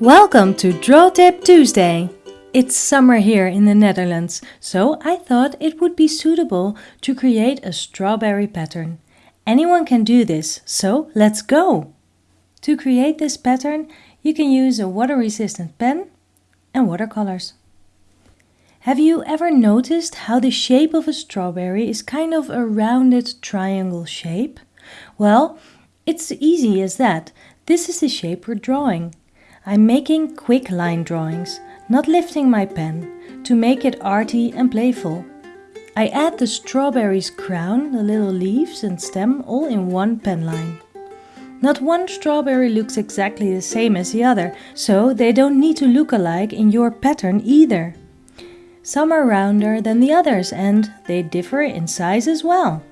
Welcome to Draw Tip Tuesday! It's summer here in the Netherlands, so I thought it would be suitable to create a strawberry pattern. Anyone can do this, so let's go! To create this pattern, you can use a water-resistant pen and watercolors. Have you ever noticed how the shape of a strawberry is kind of a rounded triangle shape? Well, it's easy as that. This is the shape we're drawing. I'm making quick line drawings, not lifting my pen, to make it arty and playful. I add the strawberry's crown, the little leaves and stem all in one pen line. Not one strawberry looks exactly the same as the other, so they don't need to look alike in your pattern either. Some are rounder than the others and they differ in size as well.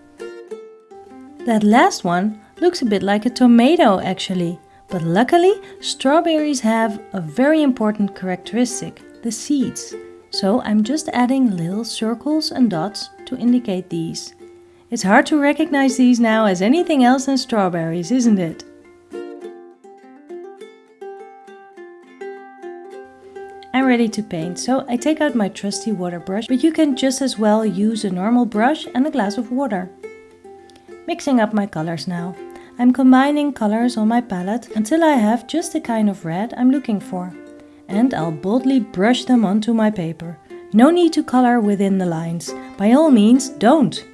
That last one looks a bit like a tomato actually. But luckily, strawberries have a very important characteristic, the seeds. So I'm just adding little circles and dots to indicate these. It's hard to recognize these now as anything else than strawberries, isn't it? I'm ready to paint, so I take out my trusty water brush, but you can just as well use a normal brush and a glass of water. Mixing up my colors now. I'm combining colors on my palette until I have just the kind of red I'm looking for. And I'll boldly brush them onto my paper. No need to color within the lines. By all means, don't!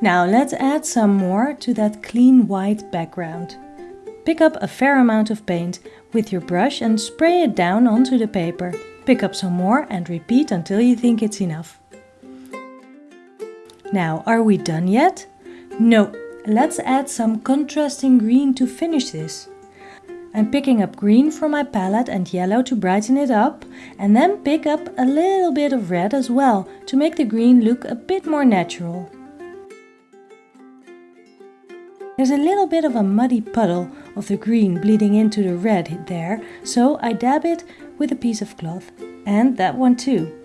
Now let's add some more to that clean white background. Pick up a fair amount of paint with your brush and spray it down onto the paper. Pick up some more and repeat until you think it's enough. Now, are we done yet? No, let's add some contrasting green to finish this. I'm picking up green from my palette and yellow to brighten it up and then pick up a little bit of red as well to make the green look a bit more natural. There's a little bit of a muddy puddle of the green bleeding into the red there, so I dab it with a piece of cloth. And that one too.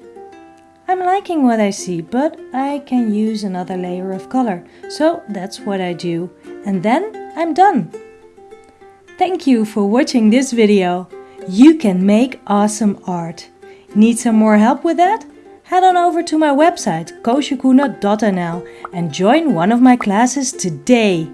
I'm liking what I see, but I can use another layer of color. So that's what I do. And then I'm done. Thank you for watching this video. You can make awesome art. Need some more help with that? Head on over to my website koosjekoene.nl and join one of my classes today.